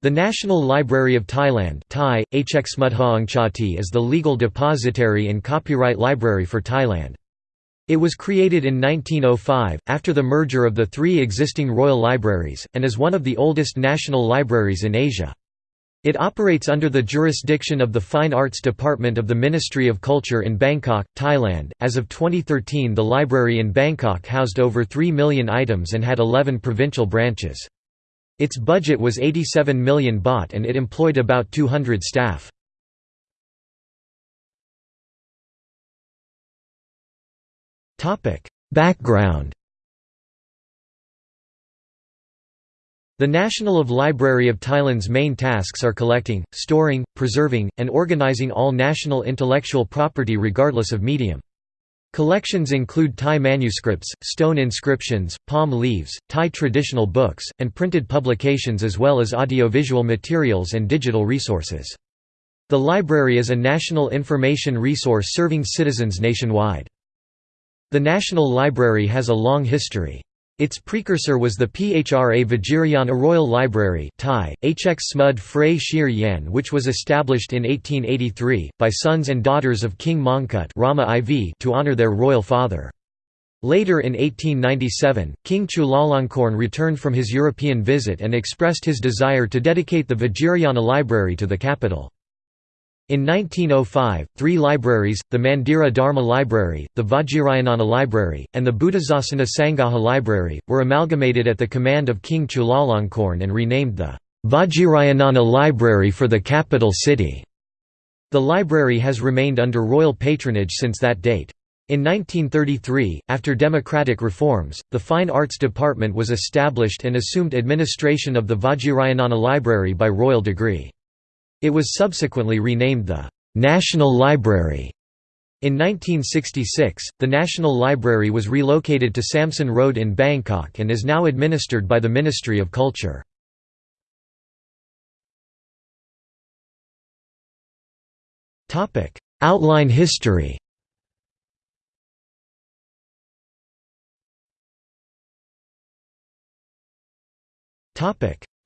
The National Library of Thailand Thai, is the legal depository and copyright library for Thailand. It was created in 1905, after the merger of the three existing royal libraries, and is one of the oldest national libraries in Asia. It operates under the jurisdiction of the Fine Arts Department of the Ministry of Culture in Bangkok, Thailand. As of 2013, the library in Bangkok housed over 3 million items and had 11 provincial branches. Its budget was 87 million baht and it employed about 200 staff. Background The National of Library of Thailand's main tasks are collecting, storing, preserving, and organizing all national intellectual property regardless of medium. Collections include Thai manuscripts, stone inscriptions, palm leaves, Thai traditional books, and printed publications as well as audiovisual materials and digital resources. The library is a national information resource serving citizens nationwide. The National Library has a long history. Its precursor was the Phra Vajirayana Royal Library Thai, Hx Smud Phray Shir which was established in 1883, by sons and daughters of King Mongkut Rama IV to honour their royal father. Later in 1897, King Chulalongkorn returned from his European visit and expressed his desire to dedicate the Vajirayana Library to the capital. In 1905, three libraries, the Mandira Dharma Library, the Vajirayanana Library, and the Buddhasasana Sangaha Library, were amalgamated at the command of King Chulalongkorn and renamed the Vajirayanana Library for the capital city. The library has remained under royal patronage since that date. In 1933, after democratic reforms, the Fine Arts Department was established and assumed administration of the Vajirayanana Library by royal decree. It was subsequently renamed the National Library. In 1966, the National Library was relocated to Samsen Road in Bangkok and is now administered by the Ministry of Culture. Outline history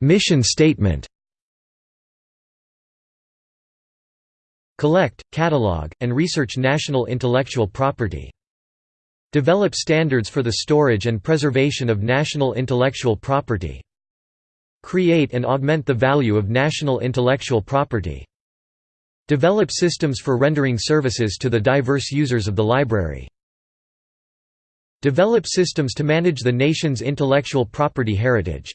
Mission statement Collect, catalog, and research national intellectual property. Develop standards for the storage and preservation of national intellectual property. Create and augment the value of national intellectual property. Develop systems for rendering services to the diverse users of the library. Develop systems to manage the nation's intellectual property heritage.